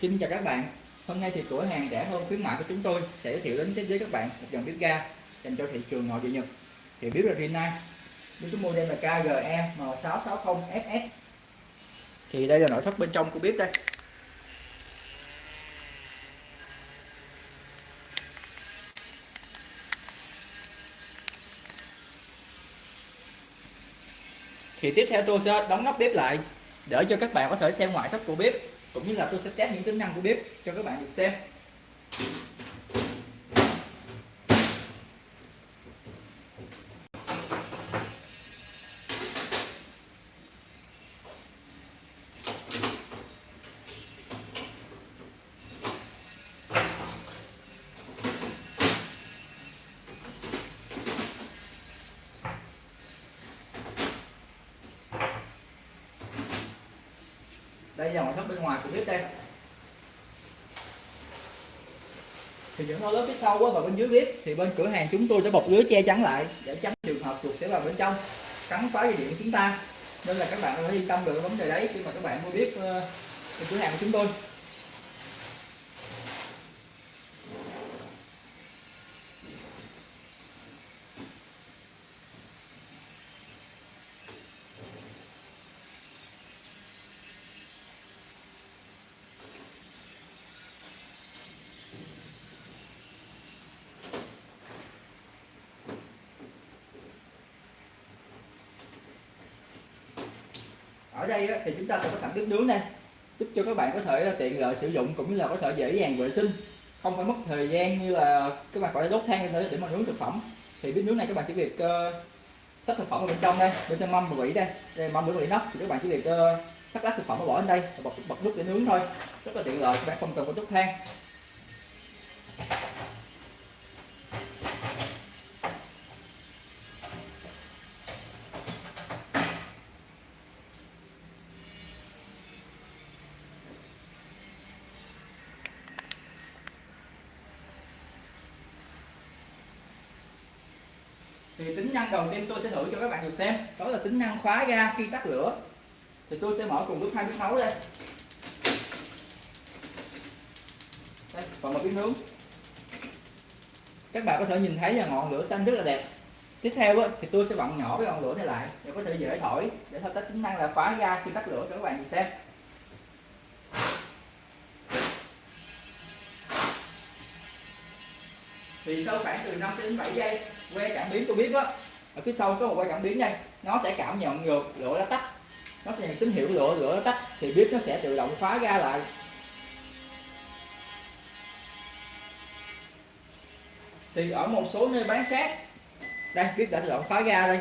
Xin chào các bạn. Hôm nay thì cửa hàng rẻ hơn khuyến mại của chúng tôi sẽ giới thiệu đến với các bạn một dòng bếp ga dành cho thị trường nội địa Nhật. Thì bếp là Rinnai bếp số model là KGE M660FS thì đây là nội thất bên trong của bếp đây. Thì tiếp theo tôi sẽ đóng nắp bếp lại để cho các bạn có thể xem ngoại thất của bếp cũng như là tôi sẽ test những tính năng của bếp cho các bạn được xem. Đây là ngoại thất bên ngoài của bếp đây. Thì những hố lớp phía sau và bên dưới bếp, thì bên cửa hàng chúng tôi sẽ bọc lưới che chắn lại để tránh trường hợp chuột sẽ vào bên trong, cắn phá dây điện của chúng ta. Nên là các bạn có yên tâm được vấn đề đấy khi mà các bạn mua bếp ờ, cửa hàng của chúng tôi. Ở đây thì chúng ta sẽ có sẵn bếp nướng này giúp cho các bạn có thể ờ, tiện lợi sử dụng cũng như là có thể dễ dàng vệ sinh. Không phải mất thời gian như là các bạn phải đốt than lên để mà nướng thực phẩm. Thì bếp nướng này các bạn chỉ việc ờ, uh, sắp thực phẩm ở bên trong đây bên trong mâm và vỉ đây đây mâm và vỉ nắp thì các bạn chỉ việc ờ, uh, sắc lát thực phẩm bỏ lên đây bật bật nút để nướng thôi. Rất là tiện lợi các bạn không cần phải đốt than. Thì tính năng đầu tiên tôi sẽ thử cho các bạn được xem. Đó là tính năng khóa ga khi tắt lửa. Thì tôi sẽ mở cùng với hai bếp nấu đây. Đây, còn một bếp nướng các bạn có thể nhìn thấy là ngọn lửa xanh rất là đẹp. Tiếp theo thì tôi sẽ vặn nhỏ cái ngọn lửa này lại. Để có thể dễ thổi, để thao tác tính năng là khóa ga khi tắt lửa cho các bạn được xem. Thì sau khoảng từ 5 đến 7 giây que cảm biến tôi biết đó. Ở phía sau có một que cảm biến đây. Nó sẽ cảm nhận được lửa đã tắt nó sẽ nhận tín hiệu lửa lửa đã tắt thì bếp nó sẽ tự động khóa ra lại. Thì ở một số nơi bán khác đây bếp đã tự động khóa ra đây.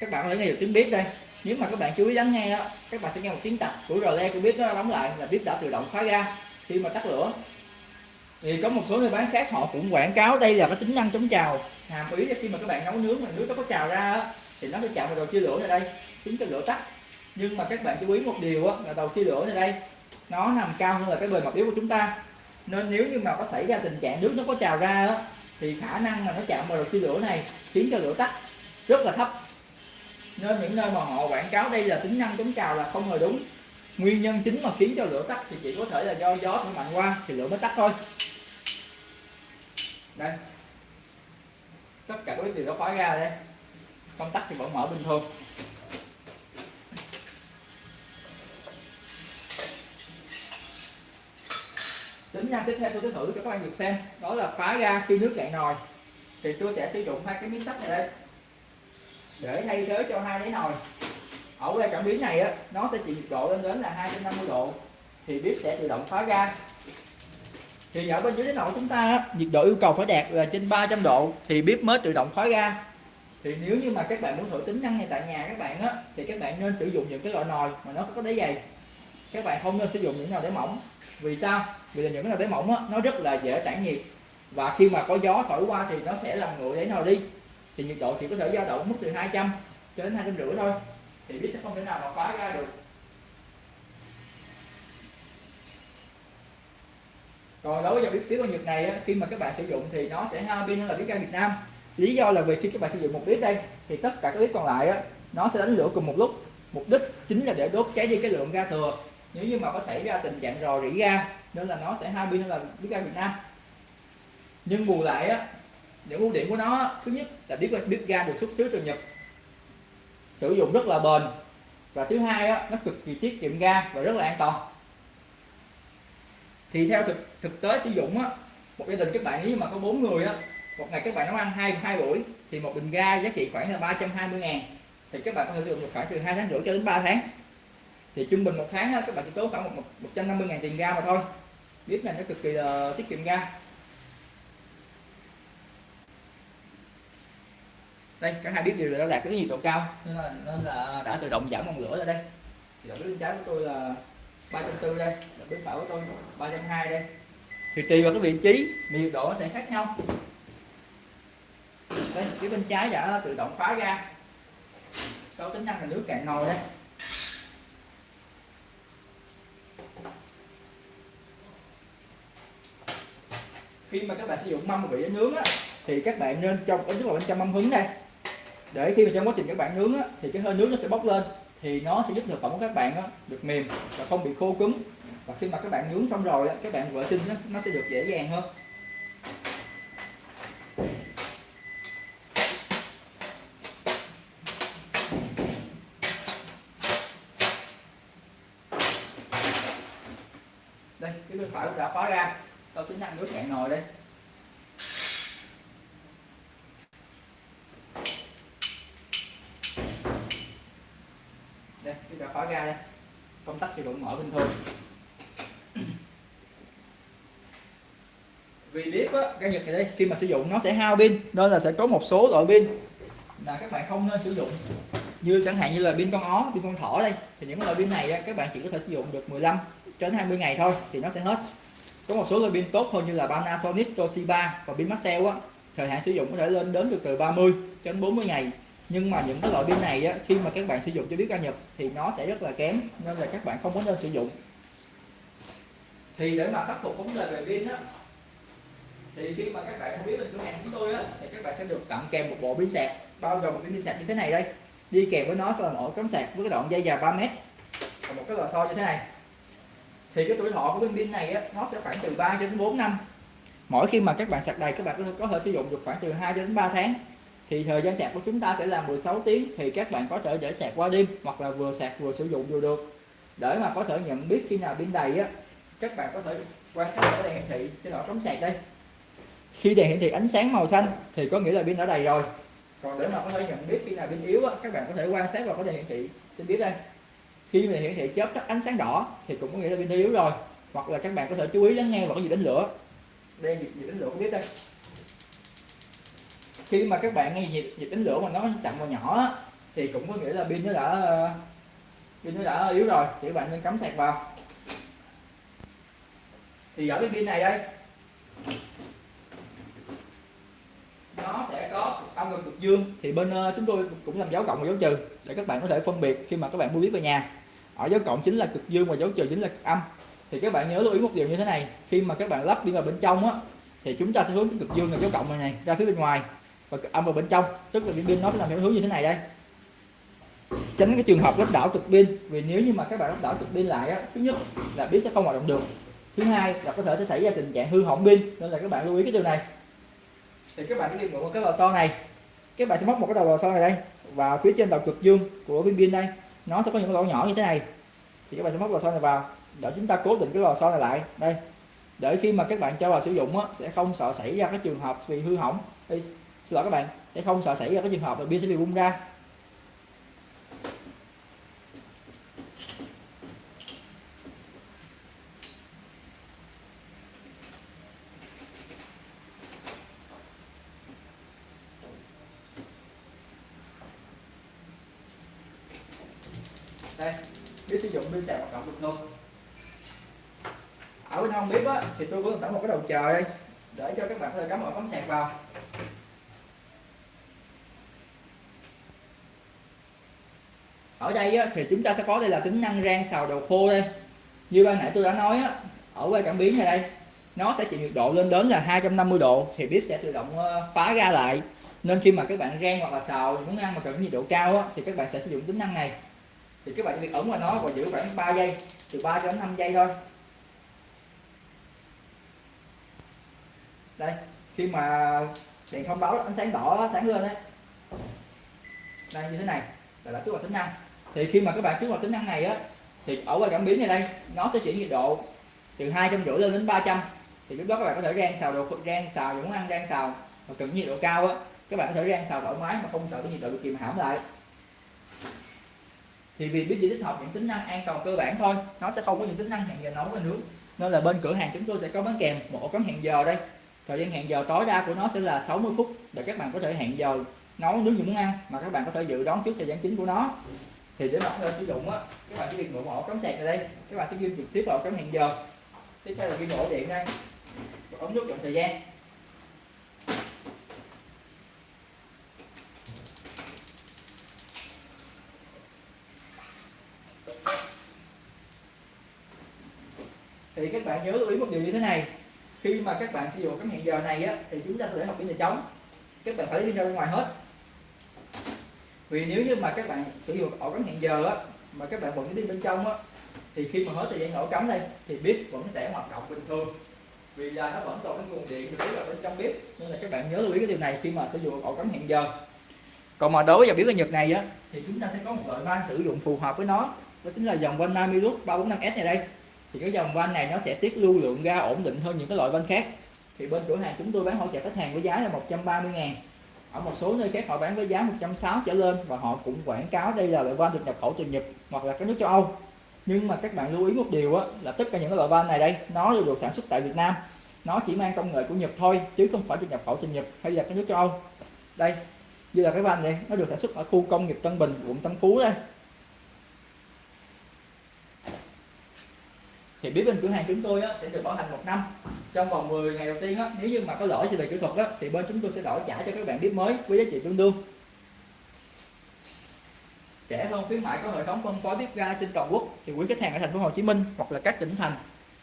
Các bạn có thể nghe được tiếng bếp đây. Nếu mà các bạn chú ý lắng nghe đó, các bạn sẽ nghe một tiếng tạch của rờ le của bếp nó đóng lại là bếp đã tự động khóa ra. Khi mà tắt lửa thì có một số nơi bán khác, họ cũng quảng cáo, đây là cái tính năng chống trào. Hàm ý là khi mà các bạn nấu nướng mà nước nó có trào ra thì nó sẽ chạm vào đầu chia lửa này đây, khiến cho lửa tắt. Nhưng mà các bạn chú ý một điều là đầu chia lửa này đây, nó nằm cao hơn là cái bề mặt yếu của chúng ta. Nên nếu như mà có xảy ra tình trạng nước nó có trào ra thì khả năng mà nó chạm vào đầu chia lửa này khiến cho lửa tắt rất là thấp. Nên những nơi mà họ quảng cáo đây là tính năng chống trào là không hề đúng. Nguyên nhân chính mà khiến cho lửa tắt thì chỉ có thể là do gió thổi mạnh qua thì lửa mới tắt thôi đây. Tất cả các đều đã khóa ra đây. Công tắc thì vẫn mở bình thường. Tính năng tiếp theo tôi sẽ thử cho các bạn được xem. Đó là khóa ra khi nước cạn nồi. Thì tôi sẽ sử dụng hai cái miếng sắt này đây. Để thay thế cho hai cái nồi. Ở que cảm biến này á, nó sẽ chịu nhiệt độ lên đến là 250 độ. Thì bếp sẽ tự động khóa ra thì ở bên dưới cái nồi chúng ta, nhiệt độ yêu cầu phải đạt là trên 300 độ thì bếp mới tự động khóa ga thì nếu như mà các bạn muốn thử tính năng này tại nhà các bạn á, thì các bạn nên sử dụng những cái loại nồi mà nó có đáy dày. Các bạn không nên sử dụng những nồi đáy mỏng. Vì sao? Vì là những cái nồi đáy mỏng á, nó rất là dễ tản nhiệt. Và khi mà có gió thổi qua thì nó sẽ làm nguội đáy nồi đi. Thì nhiệt độ chỉ có thể dao động mức từ 200 cho đến hai trăm rưỡi thôi. Thì bếp sẽ không thể nào mà khóa ra được. Còn đối với dòng bếp bếp ga Nhật này khi mà các bạn sử dụng thì nó sẽ hao pin hơn là bếp ga Việt Nam. Lý do là vì khi các bạn sử dụng một bếp đây thì tất cả các bếp còn lại nó sẽ đánh lửa cùng một lúc. Mục đích chính là để đốt cháy đi cái lượng ga thừa. Nếu như mà có xảy ra tình trạng rò rỉ ga nên là nó sẽ hao pin hơn là bếp ga Việt Nam. Nhưng bù lại á những ưu điểm của nó thứ nhất là bếp bếp ga được xuất xứ từ Nhật. Sử dụng rất là bền. Và thứ hai á, nó cực kỳ tiết kiệm ga và rất là an toàn thì theo thực thực tế sử dụng á một gia đình các bạn nếu mà có bốn người á một ngày các bạn nấu ăn hai hai buổi thì một bình ga giá trị khoảng là 320 ngàn. Thì các bạn có thể sử dụng được khoảng từ hai tháng rưỡi cho đến 3 tháng. Thì trung bình một tháng á, các bạn chỉ tốn khoảng một, một 150 ngàn tiền ga mà thôi. Bếp này nó cực kỳ là tiết kiệm ga. Đây cả hai bếp đều đã đạt cái nhiệt độ cao nên là, nên là đã tự động giảm ngọn lửa ra đây. Thì bên trái của tôi là 340 đây bếp phải của tôi 320 đây. Thì tùy vào cái vị trí nhiệt độ nó sẽ khác nhau. Đây phía bên trái đã tự động phá ra. Sau tính năng là nước cạn nồi đây. Khi mà các bạn sử dụng mâm vị để nướng á, thì các bạn nên trong ở nhất là bên trong mâm hứng đây. Để khi mà trong quá trình các bạn nướng á, thì cái hơi nước nó sẽ bốc lên thì nó sẽ giúp thực phẩm của các bạn đó, được mềm và không bị khô cứng. Và khi mà các bạn nướng xong rồi các bạn vệ sinh nó, nó sẽ được dễ dàng hơn. Đây cái bên phải cũng đã khóa ra. Sau tính năng nước cạn nồi đây chúng ta khóa ra đây công tắc thì vẫn mở bình thường. Vì bếp á cái nhật này đây khi mà sử dụng nó sẽ hao pin nên là sẽ có một số loại pin là các bạn không nên sử dụng. Như chẳng hạn như là pin con ó pin con thỏ đây thì những loại pin này á, các bạn chỉ có thể sử dụng được 15 cho đến 20 ngày thôi thì nó sẽ hết. Có một số loại pin tốt hơn như là Panasonic, Toshiba và pin Maxell á thời hạn sử dụng có thể lên đến được từ 30 cho đến 40 ngày nhưng mà những cái loại pin này á, khi mà các bạn sử dụng cho biết ga nhập thì nó sẽ rất là kém nên là các bạn không có nên sử dụng. Thì để mà khắc phục vấn đề về pin á thì khi mà các bạn không biết bên cửa hàng chúng tôi á thì các bạn sẽ được tặng kèm một bộ pin sạc bao gồm một cái pin sạc như thế này đây. Đi kèm với nó sẽ là một ổ cắm sạc với cái đoạn dây dài 3 mét và một cái lò xo như thế này. Thì cái tuổi thọ của viên pin này á, nó sẽ khoảng từ 3 cho đến 4 năm. Mỗi khi mà các bạn sạc đầy các bạn có thể, có thể sử dụng được khoảng từ 2 đến 3 tháng thì thời gian sạc của chúng ta sẽ là 16 tiếng thì các bạn có thể để sạc qua đêm hoặc là vừa sạc vừa sử dụng vừa được. Để mà có thể nhận biết khi nào pin đầy á các bạn có thể quan sát ở đèn hiển thị trên lọ chống sạc đây. Khi đèn hiển thị ánh sáng màu xanh thì có nghĩa là pin đã đầy rồi. Còn để mà có thể nhận biết khi nào pin yếu á, các bạn có thể quan sát vào cái đèn hiển thị trên bếp đây. Khi mà hiển thị chớp tắt ánh sáng đỏ thì cũng có nghĩa là pin yếu rồi hoặc là các bạn có thể chú ý lắng nghe vào cái gì đánh lửa. Đây gì đánh lửa không biết đây khi mà các bạn nghe nhiệt nhiệt đánh lửa mà nó chậm và nhỏ thì cũng có nghĩa là pin nó đã pin nó đã yếu rồi thì các bạn nên cắm sạc vào. Thì ở cái pin này đây nó sẽ có âm và cực dương. Thì bên ờ, chúng tôi cũng làm dấu cộng và dấu trừ để các bạn có thể phân biệt khi mà các bạn mua biết về nhà. Ở dấu cộng chính là cực dương và dấu trừ chính là cực âm. Thì các bạn nhớ lưu ý một điều như thế này khi mà các bạn lắp pin vào bên trong á thì chúng ta sẽ hướng cực dương là dấu cộng này, này ra phía bên ngoài và âm vào bên trong tức là cái pin nó sẽ làm theo hướng như thế này đây. Tránh cái trường hợp lắp đảo cực pin vì nếu như mà các bạn lắp đảo cực pin lại á thứ nhất là pin sẽ không hoạt động được. Thứ hai là có thể sẽ xảy ra tình trạng hư hỏng pin nên là các bạn lưu ý cái điều này. Thì các bạn sẽ đi mượn một cái lò xo này. Các bạn sẽ móc một cái đầu lò xo này đây và phía trên đầu cực dương của viên pin đây. Nó sẽ có những lỗ nhỏ như thế này. Thì các bạn sẽ móc lò xo này vào. Để chúng ta cố định cái lò xo này lại. Đây. Để khi mà các bạn cho vào sử dụng á, sẽ không sợ xảy ra cái trường hợp bị hư hỏng xin lỗi các bạn, sẽ không sợ xảy ra cái trường hợp là pin sẽ bị bung ra. Đây, biết sử dụng pin sạc hoạt động được luôn ở bên hông bếp á, thì tôi có sẵn một cái đầu chờ đây, để cho các bạn có thể cắm ổ cắm sạc vào. Ở đây á, thì chúng ta sẽ có đây là tính năng rang xào đồ khô đây. Như ban nãy tôi đã nói á, ở quay cảm biến này đây nó sẽ chịu nhiệt độ lên đến là 250 độ thì bếp sẽ tự động ờ, phá ra lại. Nên khi mà các bạn rang hoặc là xào muốn ăn mà cần nhiệt độ cao á, thì các bạn sẽ sử dụng tính năng này. Thì các bạn chỉ việc ấn vào nó và giữ khoảng 3 giây từ 3 cho đến 5 giây thôi. Đây khi mà đèn thông báo ánh sáng đỏ sáng lên đấy đây như thế này là đã kích hoạt tính năng thì khi mà các bạn kích hoạt tính năng này á, thì ở qua cảm biến này đây, nó sẽ chuyển nhiệt độ từ hai trăm rưỡi lên đến 300 thì lúc đó các bạn có thể rang xào đồ rang xào những món ăn, rang xào mà cần nhiệt độ cao á, các bạn có thể rang xào thoải mái mà không sợ cái nhiệt độ bị kìm hãm lại. Thì vì biết chỉ tích hợp những tính năng an toàn cơ bản thôi, nó sẽ không có những tính năng hẹn giờ nấu và nướng. Nên là bên cửa hàng chúng tôi sẽ có bán kèm một ổ cắm hẹn giờ đây. Thời gian hẹn giờ tối đa của nó sẽ là 60 phút, để các bạn có thể hẹn giờ nấu, nướng những món ăn mà các bạn có thể dự đoán trước thời gian chính của nó thì để mà có thể sử dụng á, các bạn chỉ việc mượn ổ cắm sạc vào đây. Các bạn sẽ ghi trực tiếp vào cắm hẹn giờ. Tiếp theo là ghi ổ điện đây. Ống nút chọn thời gian. Thì các bạn nhớ lưu ý một điều như thế này. Khi mà các bạn sử dụng cắm hẹn giờ này á, thì chúng ta sẽ để học cái là trống các bạn phải đi ra ngoài hết vì nếu như mà các bạn sử dụng ổ cắm hẹn giờ á, mà các bạn vẫn đi bên trong á, thì khi mà hết thời gian ổ cắm đây, thì bếp vẫn sẽ hoạt động bình thường. Vì là nó vẫn còn cái nguồn điện được ở bên trong bếp, nên là các bạn nhớ lưu ý cái điều này khi mà sử dụng ổ cắm hẹn giờ. Còn mà đối với dòng bếp ga Nhật này á, thì chúng ta sẽ có một loại van sử dụng phù hợp với nó, đó chính là dòng van Namilus 345S này đây. Thì cái dòng van này nó sẽ tiết lưu lượng ga ổn định hơn những cái loại van khác. Thì bên cửa hàng chúng tôi bán hỗ trợ khách hàng với giá là 130 ngàn ở một số nơi khác họ bán với giá 160 trở lên và họ cũng quảng cáo đây là loại van được nhập khẩu từ Nhật hoặc là các nước châu Âu. Nhưng mà các bạn lưu ý một điều á, là tất cả những loại van này đây nó đều được sản xuất tại Việt Nam. Nó chỉ mang công nghệ của Nhật thôi chứ không phải được nhập khẩu từ Nhật hay là các nước châu Âu. Đây như là cái van này nó được sản xuất ở khu công nghiệp Tân Bình quận Tân Phú đây. Thì biết bên cửa hàng chúng tôi á, sẽ được bảo hành một năm. Trong vòng 10 ngày đầu tiên á, nếu như mà có lỗi gì về kỹ thuật á, thì bên chúng tôi sẽ đổi trả cho các bạn biết mới với giá trị tương đương. Rẻ hơn khuyến mại có hệ thống phân phối bếp ga trên toàn quốc. Thì quý khách hàng ở thành phố Hồ Chí Minh hoặc là các tỉnh thành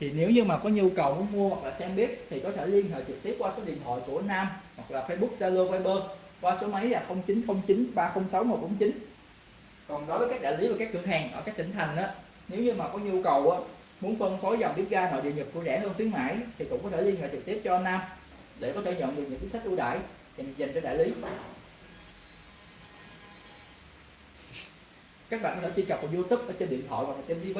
thì nếu như mà có nhu cầu muốn mua hoặc là xem bếp thì có thể liên hệ trực tiếp qua số điện thoại của Nam hoặc là Facebook Zalo Viber qua số máy là 0909 306 149 còn đối với các đại lý và các cửa hàng ở các tỉnh thành á nếu như mà có nhu cầu á muốn phân phối dòng bếp ga nội địa nhập của rẻ hơn khuyến mãi thì cũng có thể liên hệ trực tiếp cho Nam để có thể nhận được những chính sách ưu đãi dành, dành cho đại lý. Các bạn có thể truy cập vào YouTube ở trên điện thoại hoặc là trên TV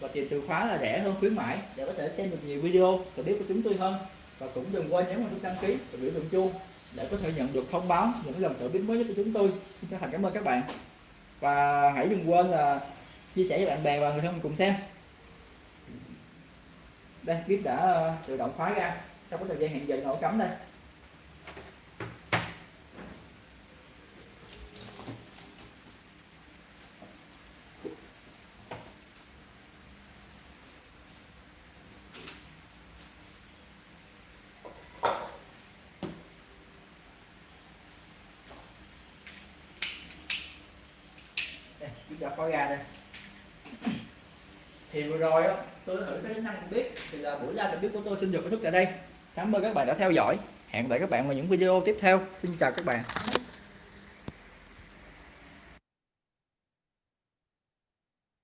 và tìm từ khóa là rẻ hơn khuyến mãi để có thể xem được nhiều video và biết của chúng tôi hơn. Và cũng đừng quên nhấn vào nút đăng ký và biểu tượng chuông để có thể nhận được thông báo những lần trợ bếp mới nhất của chúng tôi. Xin chân thành cảm ơn các bạn. Và hãy đừng quên là chia sẻ với bạn bè và người thân cùng xem đây bếp đã ờ, tự động khóa ra. Sau có thời gian hẹn giờ nổ cắm đây. Đây bếp đã khóa ra đây thì vừa rồi tôi đã thử cái tính năng của bếp thì là buổi live bếp của tôi. Xin được kết thúc tại đây. Cảm ơn các bạn đã theo dõi. Hẹn gặp lại các bạn vào những video tiếp theo. Xin chào các bạn.